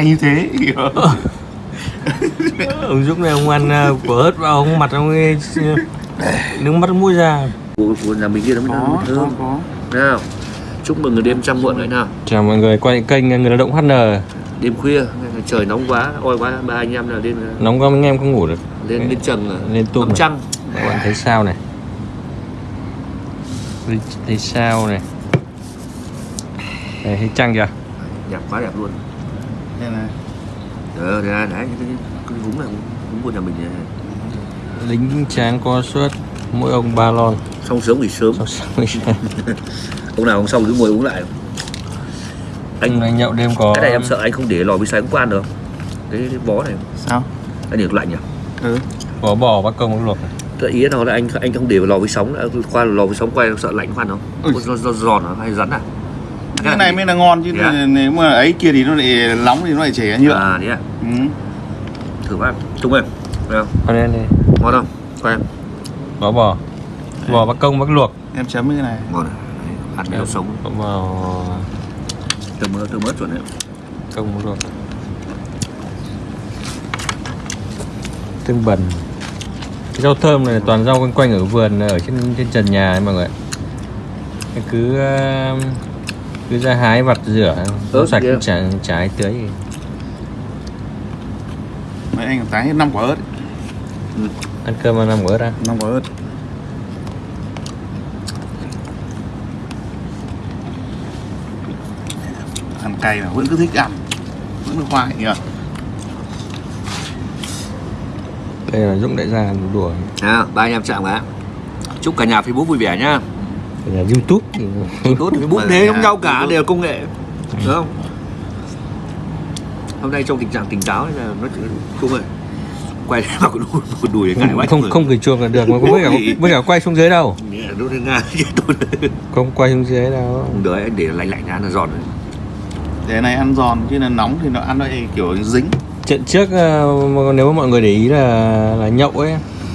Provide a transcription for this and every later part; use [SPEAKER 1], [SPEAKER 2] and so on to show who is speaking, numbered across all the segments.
[SPEAKER 1] cay như thế.
[SPEAKER 2] Ông Dũng này ông ăn uh, của ớt vào ông mặt ông ấy nước mắt mũi ra.
[SPEAKER 3] Của, nhà mình kia nó mới
[SPEAKER 1] có
[SPEAKER 3] thơm
[SPEAKER 1] có có.
[SPEAKER 3] Nào? Chúc mừng người đêm trăng muộn đấy nào.
[SPEAKER 2] Chào mọi người quay kênh người lao động HN
[SPEAKER 3] đêm khuya trời nóng quá oi quá ba anh em là lên
[SPEAKER 2] nóng quá mấy anh em không ngủ được.
[SPEAKER 3] lên lên trần
[SPEAKER 2] lên tôm
[SPEAKER 3] trăng.
[SPEAKER 2] Các bạn thấy sao này? Thấy, thấy sao này? Đây, thấy trăng chưa?
[SPEAKER 3] Đẹp quá đẹp luôn
[SPEAKER 1] đây này
[SPEAKER 3] ờ đấy, đấy cái, cái, cái vúng này vúng của nhà mình này.
[SPEAKER 2] lính tráng co suất mỗi ông ba lon.
[SPEAKER 3] Xong sớm nghỉ sớm.
[SPEAKER 2] Sáu mươi sáng
[SPEAKER 3] ông nào ông xong cứ ngồi uống lại.
[SPEAKER 2] Anh
[SPEAKER 3] anh
[SPEAKER 2] này nhậu đêm có
[SPEAKER 3] cái này em sợ anh không để lò vi sóng qua được. Cái, cái vó này.
[SPEAKER 1] Sao?
[SPEAKER 3] Anh để lạnh nhỉ?
[SPEAKER 1] Ừ.
[SPEAKER 2] Có bò bác công bác luộc
[SPEAKER 3] là ý nó là anh anh không để vào lò vi sóng đã. Qua lò vi sóng quay sợ lạnh khoan không do, do giòn nó hay rắn à
[SPEAKER 1] cái này mới là ngon chứ
[SPEAKER 3] Dạ.
[SPEAKER 1] nếu mà ấy kia thì nó lại nóng thì nó lại chảy nhựa.
[SPEAKER 3] À đấy à?
[SPEAKER 1] Ừ.
[SPEAKER 3] thử bác trung ơi Thấy không?
[SPEAKER 2] Đây này
[SPEAKER 3] ngon không? Quay em
[SPEAKER 2] có bò bò bác công bác luộc.
[SPEAKER 1] Em chấm cái này.
[SPEAKER 3] Ngon Đấy, ăn cái sống.
[SPEAKER 2] có bò.
[SPEAKER 3] Thơm mỡ thơm mỡ chuẩn đấy.
[SPEAKER 2] Công bác luộc. Tương bần. Cái rau thơm này toàn rau quanh quanh ở vườn ở trên trên trần nhà ấy mọi người Cái cứ ờ, cứ ra hái vặt rửa rau
[SPEAKER 3] Ớt
[SPEAKER 2] sạch
[SPEAKER 3] kia.
[SPEAKER 2] chả trái tưới. Gì.
[SPEAKER 1] mấy anh tái hết năm quả ớt.
[SPEAKER 2] Ăn cơm ăn năm bữa ra
[SPEAKER 1] năm quả ớt. Ăn cay mà vẫn cứ thích ăn. Vẫn cứ khoai nhỉ?
[SPEAKER 2] Đây là dũng đại gia đùa.
[SPEAKER 3] À, ba anh em chạm cả. Chúc cả nhà facebook vui vẻ nhá
[SPEAKER 2] là youtube. Thì
[SPEAKER 3] tốt facebook thế giống nhau cả đều là công nghệ đúng không? Hôm nay trong tình trạng tỉnh táo nên là nó không ơi quay vào cái đùi, cái đùi để ngại quá
[SPEAKER 2] không không cười chuông là được mà với cả với cả quay xuống dưới đâu. Không quay xuống dưới đâu.
[SPEAKER 3] Không đợi anh để lạnh lạnh ra nó giòn rồi.
[SPEAKER 1] Để này ăn giòn chứ là nóng thì nó ăn nó kiểu dính.
[SPEAKER 2] Trận trước ờ, nếu mà mọi người để ý là là nhậu ấy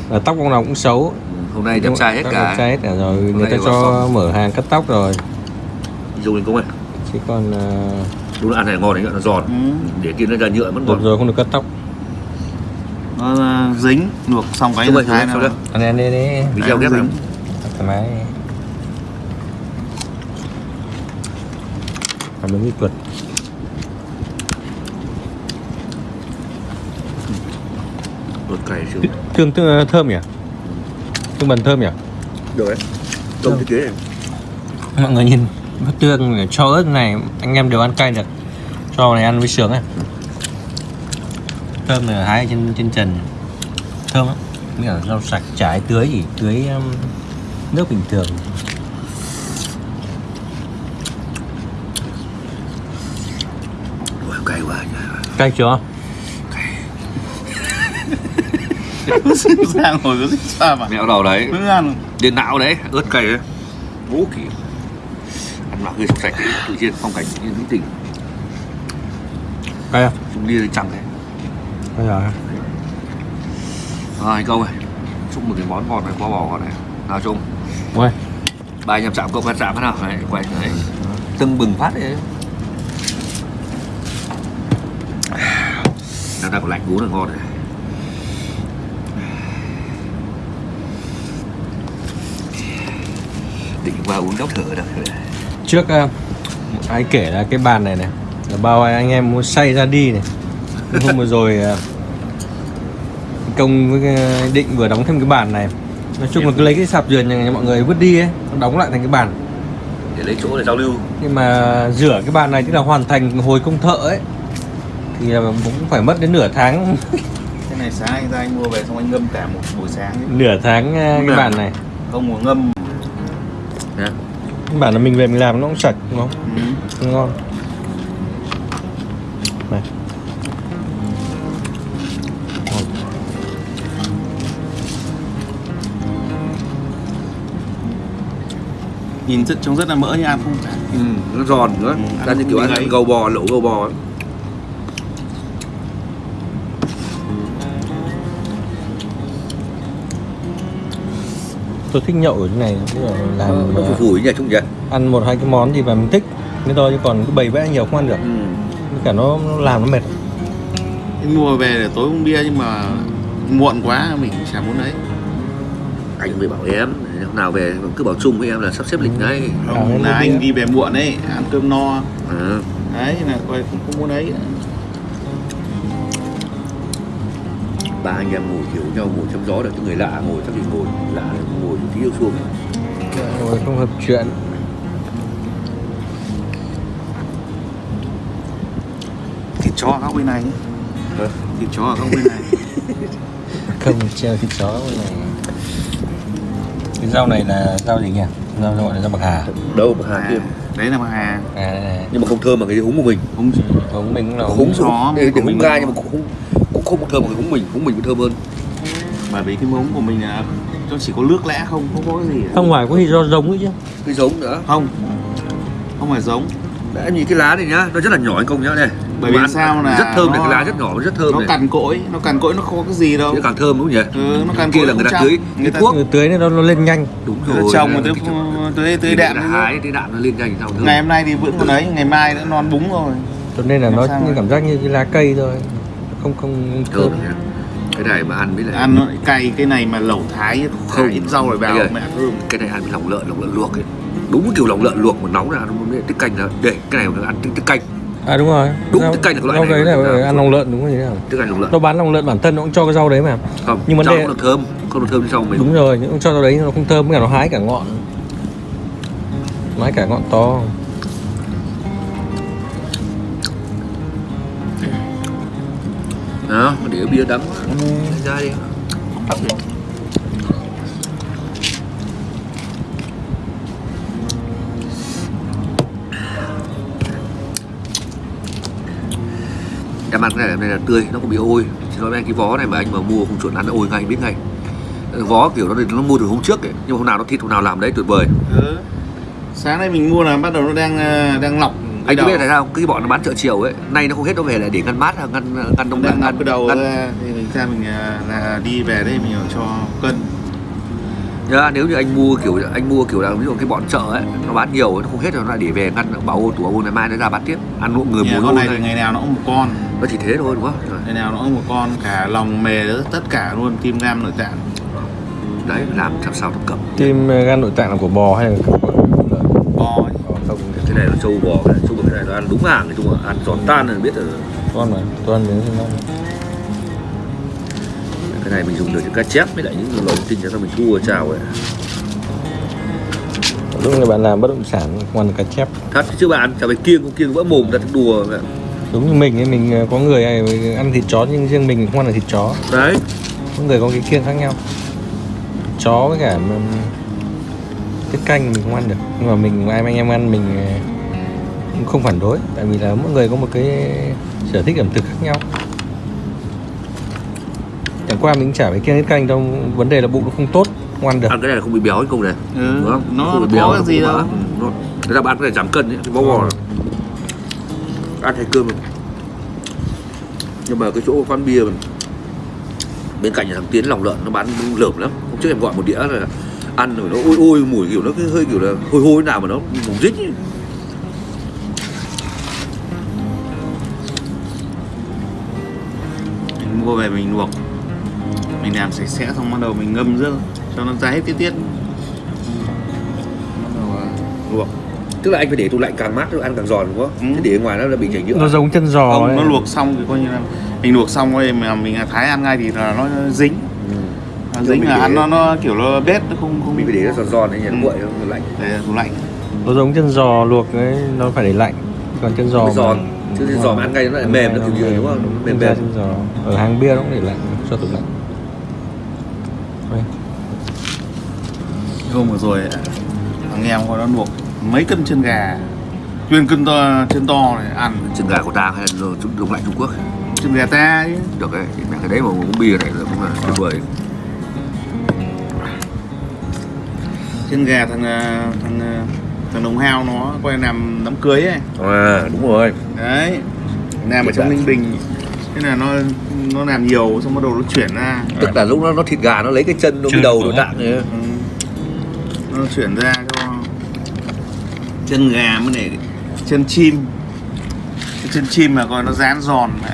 [SPEAKER 2] là tóc ông nào cũng xấu
[SPEAKER 3] hôm nay đẹp trai hết cả.
[SPEAKER 2] đẹp trai hết cả rồi. Người
[SPEAKER 3] nay
[SPEAKER 2] ta cho
[SPEAKER 3] xong.
[SPEAKER 2] mở hàng cắt tóc rồi.
[SPEAKER 3] Dùng lên công ơi
[SPEAKER 2] chứ còn ờ,
[SPEAKER 3] đúng là ăn này ngon đấy nó giòn.
[SPEAKER 1] Ừ.
[SPEAKER 3] để kia nó ra nhựa mất ngon.
[SPEAKER 2] rồi không được cắt tóc.
[SPEAKER 1] Nó uh, dính luộc xong cái
[SPEAKER 3] rồi,
[SPEAKER 1] thái
[SPEAKER 3] rồi.
[SPEAKER 2] anh em đi đi.
[SPEAKER 3] Video ghép
[SPEAKER 1] dính.
[SPEAKER 3] lắm
[SPEAKER 2] thoải mái cảm ơn kỹ thuật
[SPEAKER 3] đốt cày xuống
[SPEAKER 2] tương tương thơm nhỉ tương bần thơm nhỉ?
[SPEAKER 3] Được đấy. Cái này
[SPEAKER 2] mọi người nhìn bát tương này, cho ớt này anh em đều ăn cay được. Cho này ăn với sướng ấy. Thơm này hái ở trên trên trần. Thơm lắm. Nghĩa là rau sạch trái tưới chỉ tưới um, nước bình thường.
[SPEAKER 3] Ôi, cay quá. Nhỉ.
[SPEAKER 2] cay chưa
[SPEAKER 1] sang hồi thích sao mà.
[SPEAKER 3] Mẹo đầu đấy.
[SPEAKER 1] Cứ ăn
[SPEAKER 3] điện não đấy ớt cay đấy. Ngũ kỳ ăn mặc hơi sạch đấy, tự nhiên phong cảnh như mỹ tình.
[SPEAKER 2] Cay à?
[SPEAKER 3] Chúng đi chẳng thế.
[SPEAKER 2] Bây giờ
[SPEAKER 3] rồi câu ơi chúc một cái món ngon này kho bò ngon này. Nào chung
[SPEAKER 2] ui.
[SPEAKER 3] Ba anh em chạm cộng ăn chạm thế nào? Này quay này. Tưng bừng phát đấy. Đang đang có lạnh uống là ngon này định qua uống đốc thở đâu.
[SPEAKER 2] Trước uh, ai kể là cái bàn này này là bao anh em muốn xay ra đi này. Hôm vừa rồi uh, công với định vừa đóng thêm cái bàn này. Nói chung là cứ lấy cái sạp vườn nhà mọi người vứt đi ấy đóng lại thành cái bàn.
[SPEAKER 3] Để lấy chỗ để giao lưu.
[SPEAKER 2] Nhưng mà rửa cái bàn này tức là hoàn thành hồi công thợ ấy thì cũng phải mất đến nửa tháng.
[SPEAKER 1] Cái này sáng anh ra anh mua về xong anh ngâm cả một buổi sáng ấy.
[SPEAKER 2] nửa tháng uh, cái bàn này.
[SPEAKER 1] Không muốn ngâm
[SPEAKER 2] Cái bàn là mình về mình làm nó cũng sạch đúng không?
[SPEAKER 1] Ừ.
[SPEAKER 2] ngon. Này.
[SPEAKER 1] Nhìn rất trông rất là mỡ nhưng ăn không
[SPEAKER 3] ừ, nó giòn nữa.
[SPEAKER 1] Ừ,
[SPEAKER 3] ra
[SPEAKER 1] ăn
[SPEAKER 3] như
[SPEAKER 1] cũng
[SPEAKER 3] kiểu
[SPEAKER 1] như
[SPEAKER 3] ăn
[SPEAKER 1] ấy.
[SPEAKER 3] gầu bò lẩu gầu bò
[SPEAKER 2] tôi thích nhậu ở cái này tức là
[SPEAKER 3] nó,
[SPEAKER 2] làm
[SPEAKER 3] nó
[SPEAKER 2] ờ,
[SPEAKER 3] phủi phủi nhỉ chung nhỉ?
[SPEAKER 2] ăn một hai cái món gì mà mình thích thế thôi chứ còn cứ bày vẽ nhiều không ăn được.
[SPEAKER 3] Ừ.
[SPEAKER 2] cả nó, nó làm nó mệt.
[SPEAKER 1] Anh mua về để tối uống bia nhưng mà muộn quá mình chả muốn đấy
[SPEAKER 3] anh mới bảo em hôm nào về cứ bảo chung với em là sắp xếp lịch ngay.
[SPEAKER 1] Không là anh đi về muộn ấy ăn cơm no.
[SPEAKER 3] À,
[SPEAKER 1] đấy là coi không, không muốn đấy
[SPEAKER 3] ba anh em ngồi hiểu nhau ngồi trong gió được cái người lạ ngồi chắc thì ngồi lạ ngồi tí yêu xuống.
[SPEAKER 2] Rồi không hợp chuyện.
[SPEAKER 1] Thịt chó ở góc bên này.
[SPEAKER 3] Hả?
[SPEAKER 1] thịt chó ở góc bên này.
[SPEAKER 2] Không treo thịt chó bên này. Cái rau này là rau gì nhỉ? Rau gọi là rau bạc hà.
[SPEAKER 3] Đâu mà hà
[SPEAKER 1] à,
[SPEAKER 3] kia
[SPEAKER 1] đấy là mà hà.
[SPEAKER 2] À
[SPEAKER 3] nhưng mà không thơm bằng cái húng của mình.
[SPEAKER 1] Không
[SPEAKER 2] húng mình cũng là
[SPEAKER 3] húng
[SPEAKER 1] chó,
[SPEAKER 3] húng
[SPEAKER 1] húng
[SPEAKER 3] húng
[SPEAKER 1] nó-
[SPEAKER 3] nhưng mà cũng không cũng không thơm bằng cái húng mình húng mình cũng thơm hơn.
[SPEAKER 1] Bởi vì cái mống của mình là nó chỉ có nước lẽ không không có cái gì
[SPEAKER 2] không phải có gì do giống ấy chứ.
[SPEAKER 3] Cái giống nữa.
[SPEAKER 1] Không. Không phải giống.
[SPEAKER 3] Đấy, em nhìn cái lá này nhá nó rất là nhỏ anh công nhá này
[SPEAKER 1] Bởi vì
[SPEAKER 3] Mà
[SPEAKER 1] sao là
[SPEAKER 3] rất thơm này
[SPEAKER 1] nó-
[SPEAKER 3] cái lá rất nhỏ rất thơm
[SPEAKER 1] nó
[SPEAKER 3] này.
[SPEAKER 1] cằn cỗi nó cằn cỗi nó không có cái gì đâu.
[SPEAKER 3] Thế càng thơm đúng không nhỉ?
[SPEAKER 1] Ừ, nó cằn
[SPEAKER 3] kia
[SPEAKER 1] cỗi
[SPEAKER 3] là người ta
[SPEAKER 1] trong.
[SPEAKER 3] tưới
[SPEAKER 1] người
[SPEAKER 3] tưới
[SPEAKER 1] ta
[SPEAKER 3] thuốc
[SPEAKER 2] người tưới nên nó, nó lên nhanh.
[SPEAKER 3] Đúng rồi
[SPEAKER 1] trồng ta tưới tưới
[SPEAKER 3] Thì
[SPEAKER 1] đạm
[SPEAKER 3] hái cái đạm nó lên nhanh sao thơm.
[SPEAKER 1] Ngày hôm nay thì vẫn còn đấy ngày mai đã non búng rồi.
[SPEAKER 2] Cho nên là nó
[SPEAKER 1] mà-
[SPEAKER 2] cảm giác như cái lá cây thôi không không
[SPEAKER 3] thơm cái này mà ăn với lại
[SPEAKER 1] ăn nó lại cay cái này mà lẩu thái
[SPEAKER 3] Không.
[SPEAKER 1] không ít rau rồi vào mẹ thơm
[SPEAKER 3] cái này ăn với lòng lợn lòng lợn luộc ấy. Đúng cái kiểu lòng lợn luộc mà nóng ra nó mới tiết canh là để cái này mà ăn tiết tiết canh.
[SPEAKER 2] À đúng rồi.
[SPEAKER 3] Đúng,
[SPEAKER 2] rau,
[SPEAKER 3] cái canh là cái loại
[SPEAKER 2] rau
[SPEAKER 3] này
[SPEAKER 2] đấy
[SPEAKER 3] mà-
[SPEAKER 2] là ăn lòng lợn đúng không nhỉ?
[SPEAKER 3] Tiết canh lòng lợn.
[SPEAKER 2] Nó bán lòng lợn bản thân nó cũng cho cái rau đấy mà.
[SPEAKER 3] Không
[SPEAKER 2] nhưng vấn
[SPEAKER 3] rau
[SPEAKER 2] đề-
[SPEAKER 3] cũng là thơm không là thơm như sau mình
[SPEAKER 2] đúng rồi nhưng cho rau đấy nó không thơm cả nó hái cả ngọn. Nó hái cả ngọn to
[SPEAKER 3] đó để bia đắng. Ra đi.
[SPEAKER 1] Hấp đi.
[SPEAKER 3] cái này này là tươi nó không bị ôi. Chỉ nói với anh cái vó này mà anh mà mua không chuẩn ăn nó ôi ngay biết ngay. Vó kiểu nó nó mua từ hôm trước ấy nhưng mà hôm nào nó thịt hôm nào làm đấy tuyệt vời.
[SPEAKER 1] Ừ. sáng nay mình mua là bắt đầu nó đang ờ, đang lọc
[SPEAKER 3] anh có biết tại sao cái bọn nó bán chợ chiều ấy nay nó không hết nó về lại để ngăn mát à, ngăn ngăn đông
[SPEAKER 1] đang
[SPEAKER 3] ngăn
[SPEAKER 1] cái đầu
[SPEAKER 3] ngăn
[SPEAKER 1] ra thì mình ra mình ờ, là đi về đây mình cho cân.
[SPEAKER 3] Nhá, nếu như anh mua kiểu anh mua kiểu là ví dụ cái bọn chợ ấy nó bán nhiều nó không hết rồi nó lại để về ngăn bảo ôn tủ ôn ngày mai nó ra bán tiếp ăn hộ người
[SPEAKER 1] Nhà
[SPEAKER 3] mùa
[SPEAKER 1] con này thì
[SPEAKER 3] này
[SPEAKER 1] ngày nào nó cũng một con.
[SPEAKER 3] Nó chỉ thế thôi đúng không? Rồi,
[SPEAKER 1] ngày nào nó cũng một con cả lòng mề tất cả luôn tim gan nội tạng.
[SPEAKER 3] Đấy làm làm sao thập cẩm
[SPEAKER 2] tim gan nội tạng là của bò hay là của
[SPEAKER 1] bò ấy.
[SPEAKER 3] Này là trâu bò này bò cái này nó ăn đúng hàng chung là ăn giòn tan là biết rồi.
[SPEAKER 2] Con mà con miếng thì ngon.
[SPEAKER 3] Cái này mình dùng được những cá chép với lại những lồng tinh cho mình thu ở chảo ấy.
[SPEAKER 2] Lúc này bạn làm bất động sản ăn được cá chép.
[SPEAKER 3] Thật chứ bạn chả phải kiêng không kiêng vỡ mồm ra đùa vậy.
[SPEAKER 2] đúng như mình ấy mình ờ, có người ấy, ăn thịt chó nhưng riêng mình không ăn được thịt chó.
[SPEAKER 3] Đấy.
[SPEAKER 2] Có người có cái kiêng khác nhau. Chó với cả tiết canh mình không ăn được. Nhưng mà mình ai anh em ăn mình ờ, cũng không phản đối tại vì là mỗi người có một cái sở thích ẩm thực khác nhau. Chẳng qua mình chả phải kiêng tiết canh đâu vấn đề là bụng nó không tốt không ăn được.
[SPEAKER 3] Ăn cái này là không bị béo không này.
[SPEAKER 1] Ừ,
[SPEAKER 3] đúng không?
[SPEAKER 1] nó
[SPEAKER 3] không bị
[SPEAKER 1] có cái gì đâu.
[SPEAKER 3] Ừ, nó- người ta bán cái này giảm cân ấy, bó bò
[SPEAKER 2] Ừ.
[SPEAKER 3] ăn thay cơm nhưng mà cái chỗ quán bia mình bên cạnh nhà thằng tiến lòng lợn nó bán lởm lắm. Hôm trước em gọi một đĩa là ăn rồi nó ôi ôi mùi kiểu nó cứ hơi kiểu là hôi hôi nào mà nó mùi rít ấy.
[SPEAKER 1] Mình mua về mình luộc mình làm sạch sẽ xong bắt đầu mình ngâm nước cho nó ra hết tiết tiết bắt đầu ờ, luộc
[SPEAKER 3] tức là anh phải để tủ lạnh càng mát nó ăn càng giòn đúng không
[SPEAKER 1] Ừ.
[SPEAKER 3] Thế để ở ngoài nó là bị chảy nhựa
[SPEAKER 2] nó giống chân giò
[SPEAKER 1] không
[SPEAKER 2] ấy.
[SPEAKER 1] nó luộc xong thì coi như là mình luộc xong rồi mà mình thái ăn ngay thì là nó dính
[SPEAKER 3] ừ.
[SPEAKER 1] nó dính là
[SPEAKER 3] để-
[SPEAKER 1] ăn nó nó kiểu nó bết nó không không
[SPEAKER 3] mình phải để nó giòn giòn đấy nhỉ nó
[SPEAKER 1] Ừ.
[SPEAKER 3] nguội nó lạnh
[SPEAKER 1] để tủ lạnh
[SPEAKER 2] nó giống chân giò luộc ấy nó phải để lạnh còn chân giò
[SPEAKER 3] Nó
[SPEAKER 2] mà-
[SPEAKER 3] giòn. Chứ giò mà ăn ngay nó lại mềm, nó kiểu gì, đúng không? Nó mềm mềm.
[SPEAKER 2] giò ở hàng bia nó cũng để lạnh cho tủ lạnh.
[SPEAKER 1] Hôm vừa rồi thằng em có nó luộc mấy cân chân gà? Chuyên cân to chân to này ăn.
[SPEAKER 3] Chân gà của ta hay là trung đông lạnh Trung Quốc?
[SPEAKER 1] Chân gà ta chứ
[SPEAKER 3] được đấy thì cái đấy mà uống bia này cũng là tuyệt vời.
[SPEAKER 1] Chân gà thằng ờ, thằng ờ, thằng đồng hao nó quay làm đám cưới ấy.
[SPEAKER 3] À đúng rồi.
[SPEAKER 1] Đấy làm ở trong ninh bình. Thế là nó nó làm nhiều xong bắt đầu nó chuyển ra.
[SPEAKER 3] Tức là lúc nó nó thịt gà nó lấy cái chân nó cái đầu nó. tạng ấy.
[SPEAKER 1] ừ. nó chuyển ra cho chân gà mới để chân chim. Cái chân chim mà coi nó rán giòn mà.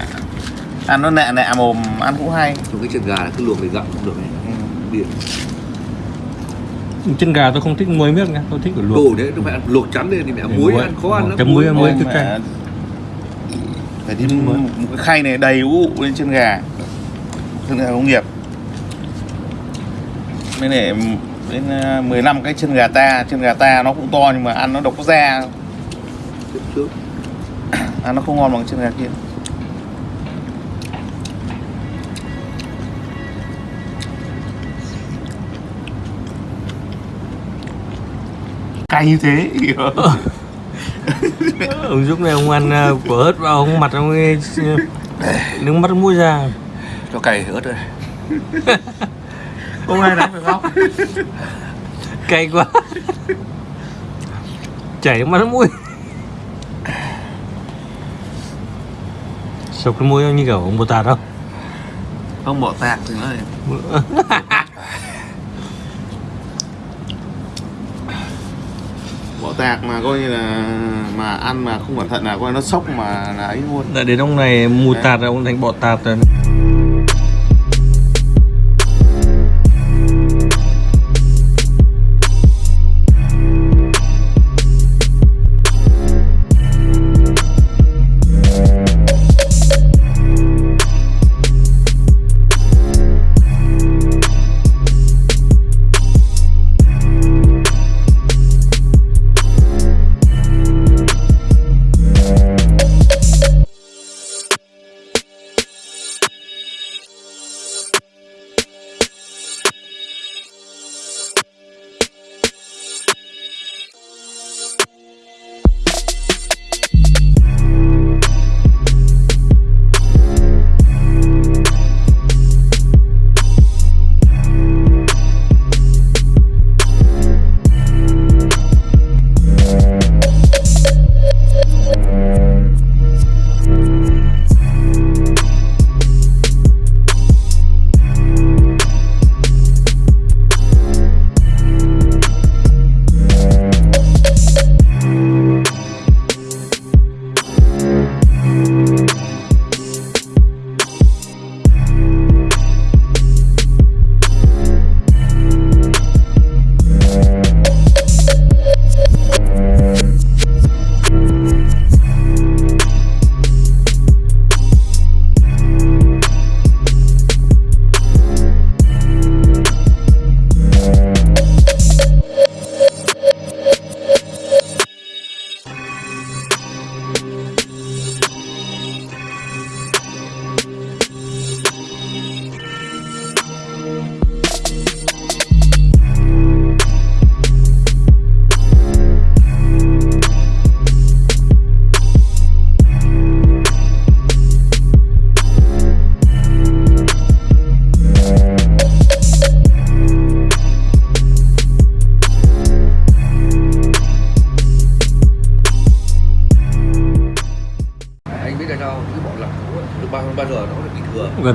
[SPEAKER 1] Ăn nó nẹ nẹ mồm ăn cũng hay.
[SPEAKER 3] Trong cái chân gà là cứ luộc để gặm cũng được này.
[SPEAKER 1] Ừ.
[SPEAKER 3] Biển
[SPEAKER 2] chân gà tôi không thích muối miếc nha tôi thích ở luộc.
[SPEAKER 3] Đồ đấy, nó phải ăn luộc chắn lên thì mẹ muối ăn khó ăn lắm.
[SPEAKER 2] Chấm muối, muối. Cứ cay.
[SPEAKER 1] phải đi một, một cái khay này đầy ụ lên chân gà. Chân gà công nghiệp. Mới để đến ờ, 15 cái chân gà ta. Chân gà ta nó cũng to nhưng mà ăn nó độc da. Ăn nó không ngon bằng chân gà kia cay như thế.
[SPEAKER 2] Ông giúp này ông ăn ờ, của ớt vào ông mặt ông ấy nước mắt mũi ra.
[SPEAKER 3] Cho cày ớt đây
[SPEAKER 1] không ai đánh phải không?
[SPEAKER 2] Cay quá. Chảy mắt mũi. Sộc cái mũi như kiểu ông bồ tát không?
[SPEAKER 1] Không bỏ tạc thì nói tạc mà coi như là mà ăn mà không cẩn thận là coi nó sốc mà là ấy luôn.
[SPEAKER 2] Đã đến ông này mù tạt rồi ông thành bọ tạt rồi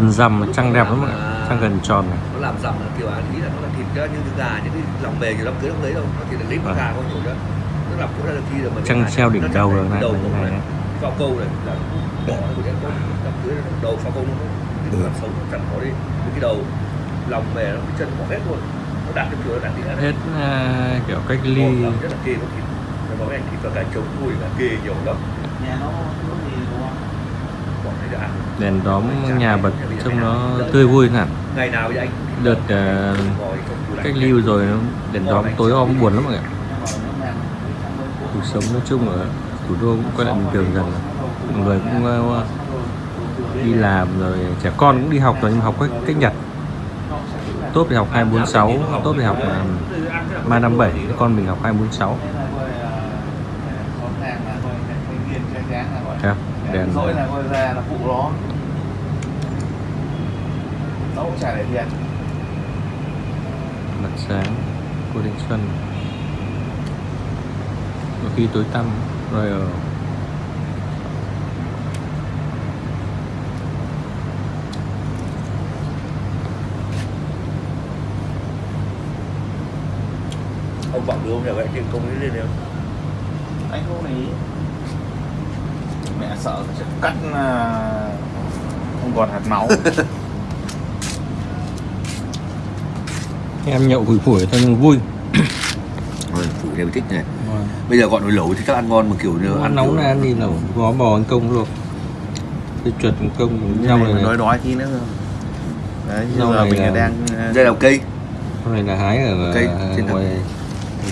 [SPEAKER 2] gần rằm trăng đẹp lắm ạ trăng gần tròn này.
[SPEAKER 3] Nó làm dầm là kiểu anh nghĩ là nó là thịt ra như cái gà những cái lòng bề như đám cưới đám cưới đâu nó chỉ là lấy con
[SPEAKER 2] Vâng.
[SPEAKER 3] gà con nhổ ra nó làm cũng ra được khi là mình
[SPEAKER 2] Trăng treo đỉnh đầu rồi này,
[SPEAKER 3] đầu
[SPEAKER 2] này,
[SPEAKER 3] phao câu này là bỏ nó của con đám cưới nó đầu phao câu nó cái
[SPEAKER 2] Ừ.
[SPEAKER 3] phần sống nó chẳng có đi. Cái đầu lòng bề nó cái chân bỏ hết luôn. Nó đặt cái cửa đặt đĩa
[SPEAKER 2] hết à, kiểu cách ly.
[SPEAKER 3] làm rất là kê có thịt. Nó có cái thịt và cả trống mùi là kê nhiều lắm.
[SPEAKER 1] Nhà nó nó gì đúng không
[SPEAKER 3] bọn này đã ăn
[SPEAKER 2] đèn đóm nhà bật trông nó tươi vui hẳn
[SPEAKER 3] ngày nào vậy anh?
[SPEAKER 2] Đợt
[SPEAKER 3] lạnh.
[SPEAKER 2] cách ly rồi đèn đóm tối om buồn lắm mọi người cuộc sống nói chung ở thủ đô cũng quay lại bình thường dần. Mọi người cũng ờ, đi làm rồi trẻ con cũng đi học rồi nhưng học cách, cách nhật. Tốt thì học 246 tốt thì học uh, 357 con mình học 246 Thấy không? Đèn
[SPEAKER 1] dỗi là coi ra là phụ nó. Nó cũng chả để tiền
[SPEAKER 2] mặt sáng cô Thanh Xuân. Có khi tối tăm rồi ở
[SPEAKER 3] ông bảo đưa ông nhà vệ trên công ấy lên không?
[SPEAKER 1] Anh không để ý mẹ sợ sẽ cắt không còn hạt máu.
[SPEAKER 2] Em nhậu phủi phủi thôi nhưng vui.
[SPEAKER 3] Rồi, phụ đều thích này. Bây giờ gọi nồi lẩu thì chắc ăn ngon mà kiểu như
[SPEAKER 2] ăn
[SPEAKER 3] ăn
[SPEAKER 2] nóng này ăn gì lẩu gó bò ăn công luôn. Cái chuột công rau
[SPEAKER 1] này
[SPEAKER 2] này
[SPEAKER 1] đói đói tí nữa. Đấy
[SPEAKER 2] Rau
[SPEAKER 1] giờ
[SPEAKER 2] này
[SPEAKER 1] mình
[SPEAKER 2] là-
[SPEAKER 1] đang à,
[SPEAKER 3] đây là cây.
[SPEAKER 2] Rau này là hái ở
[SPEAKER 3] Cây trên
[SPEAKER 2] ngoài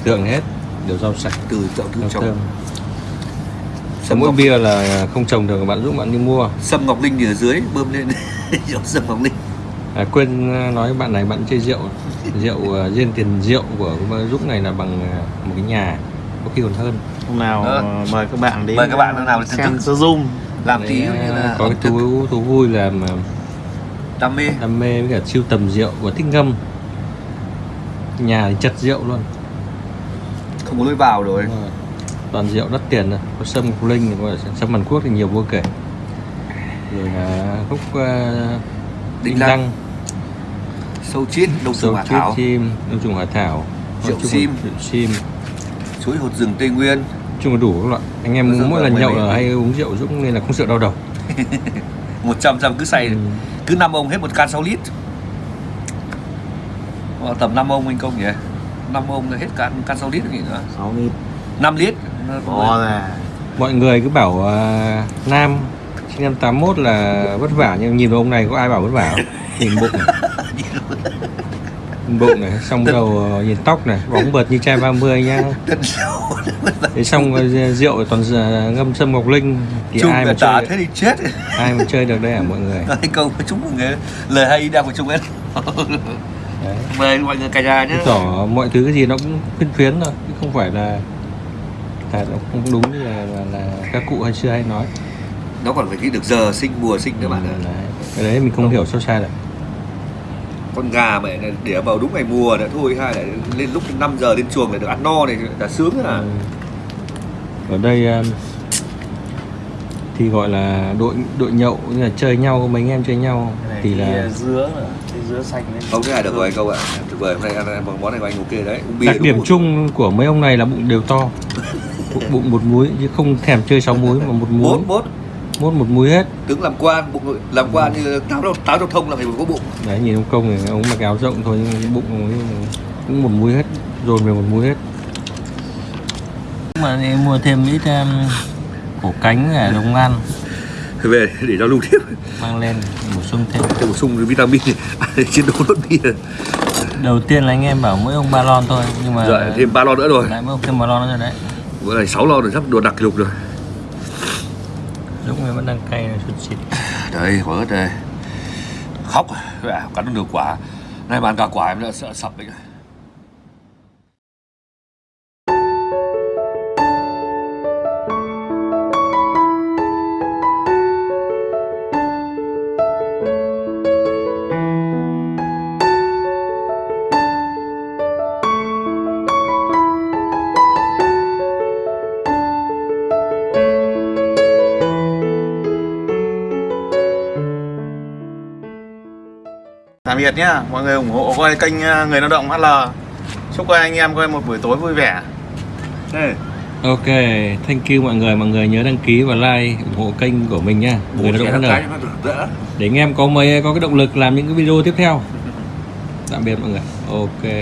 [SPEAKER 2] tượng hết. Đều rau sạch.
[SPEAKER 3] Từ chậu từ
[SPEAKER 2] thơm
[SPEAKER 3] sâm
[SPEAKER 2] mỗi
[SPEAKER 3] ngọc,
[SPEAKER 2] bia là không trồng được bạn giúp bạn đi mua.
[SPEAKER 3] Sâm ngọc linh thì ở dưới bơm lên. Rượu sâm ngọc linh.
[SPEAKER 2] À, quên à, nói bạn này bạn chơi rượu. Rượu à, riêng tiền rượu của giúp này là bằng à, một cái nhà có khi còn hơn.
[SPEAKER 1] Hôm nào
[SPEAKER 3] Ờ.
[SPEAKER 1] à, mời các bạn đến
[SPEAKER 3] Mời các bạn hôm nào thưởng
[SPEAKER 1] xem
[SPEAKER 3] thức.
[SPEAKER 1] sơ zoom.
[SPEAKER 3] Làm tí như là
[SPEAKER 2] có cái thú thú vui là mà
[SPEAKER 3] đam mê.
[SPEAKER 2] đam mê với cả siêu tầm rượu và thích ngâm. Nhà thì chật rượu luôn.
[SPEAKER 3] Không có lối vào rồi.
[SPEAKER 2] Rồi. Toàn rượu đắt tiền rồi có sâm ngọc linh thì có sâm hàn quốc thì nhiều vô kể. Rồi là khúc uh,
[SPEAKER 3] Đinh lăng,
[SPEAKER 2] lăng.
[SPEAKER 3] Sâu chiết đông trùng hạ
[SPEAKER 2] chít
[SPEAKER 3] thảo.
[SPEAKER 2] Chim đông trùng hạ thảo.
[SPEAKER 3] Rượu sim.
[SPEAKER 2] rượu sim.
[SPEAKER 3] Chuối hột rừng tây nguyên.
[SPEAKER 2] Chung là đủ các loại. Anh em mỗi
[SPEAKER 3] là
[SPEAKER 2] lần nhậu là hay uống rượu dũng nên là không sợ đau đầu.
[SPEAKER 3] 100 trăm cứ say.
[SPEAKER 2] Ừ.
[SPEAKER 3] cứ năm ông hết một can 6 lít. Ờ, tầm 5 ông anh công nhỉ? 5 ông là hết can can 6 lít gì nữa
[SPEAKER 1] 6 lít.
[SPEAKER 3] 5 lít
[SPEAKER 1] to ra
[SPEAKER 2] mọi người cứ bảo à, nam sinh năm 81 là vất vả nhưng nhìn vào ông này có ai bảo vất vả không? Nhìn bụng này. Bụng này xong đầu ờ, nhìn tóc này bóng bợt như trai 30 nhá.
[SPEAKER 3] Tân sâu
[SPEAKER 2] thế xong ờ, rượu toàn ngâm sâm ngọc linh thì
[SPEAKER 3] Chung
[SPEAKER 2] ai mà chơi
[SPEAKER 3] thế thì chết.
[SPEAKER 2] ai mà chơi được đây hả mọi người?
[SPEAKER 3] Anh công chúng mọi người lời hay đang của chúng em
[SPEAKER 2] đấy.
[SPEAKER 3] Mời mọi người cả nhà nhé
[SPEAKER 2] tỏ mọi thứ cái gì nó cũng phiến thôi chứ không phải là là nó không đúng như là, là, là các cụ hay xưa hay nói.
[SPEAKER 3] Nó còn phải ghi được giờ sinh mùa sinh các bạn ạ.
[SPEAKER 2] Đấy. cái đấy mình không hiểu sao sai được.
[SPEAKER 3] Con gà mẹ này để vào đúng ngày mùa nữa thôi hai lại lên lúc 5 giờ lên chuồng lại được ăn no này là sướng à
[SPEAKER 2] Ừ. ở đây um, thì gọi là đội đội nhậu như là chơi nhau mấy anh em chơi nhau.
[SPEAKER 1] Cái này
[SPEAKER 2] thì
[SPEAKER 1] cái
[SPEAKER 2] là
[SPEAKER 1] dứa nữa, cái dứa xanh lên
[SPEAKER 3] không thế này được rồi anh câu ạ. Tuyệt vời hôm nay ăn, món này của anh ok đấy
[SPEAKER 2] đặc điểm
[SPEAKER 3] không?
[SPEAKER 2] chung của mấy ông này là bụng đều to bụng, bụng một múi chứ không thèm chơi sáu múi mà một múi
[SPEAKER 3] bốn bốn
[SPEAKER 2] mốt một múi hết.
[SPEAKER 3] Tướng làm quan bụng làm quan như táo táo giao thông là phải có bụng.
[SPEAKER 2] Đấy nhìn ông công này ông mặc áo rộng thôi nhưng bụng ông ấy cũng một múi hết dồn về một múi hết. Mà em mua thêm ít um, cổ cánh để đồng ăn
[SPEAKER 3] về để cho lưu tiếp.
[SPEAKER 2] Mang lên bổ sung thêm.
[SPEAKER 3] Để bổ sung vitamin để chiến đấu lốt bia
[SPEAKER 2] đầu tiên là anh em bảo mỗi ông ba lon thôi nhưng mà
[SPEAKER 3] rồi thêm ba lon nữa rồi.
[SPEAKER 2] lại mỗi ông thêm ba lon nữa rồi đấy
[SPEAKER 3] bữa này sáu lon rồi sắp đồ đặc kỷ lục rồi.
[SPEAKER 2] Lúc này vẫn đang cay này sụt xịt.
[SPEAKER 3] Đấy quả ớt đây. Khóc à, cắn được quả. Nay mà ăn cả quả em đã sợ sập đấy
[SPEAKER 1] biệt nhá. Mọi người ủng hộ coi kênh à, người lao động HL chúc các anh em coi một buổi tối vui vẻ. Đây.
[SPEAKER 2] ok thank you mọi người. Mọi người nhớ đăng ký và like ủng hộ kênh của mình nha người lao động
[SPEAKER 3] đỡ.
[SPEAKER 2] Để anh em có mấy có cái động lực làm những cái video tiếp theo. Tạm biệt mọi người. Ok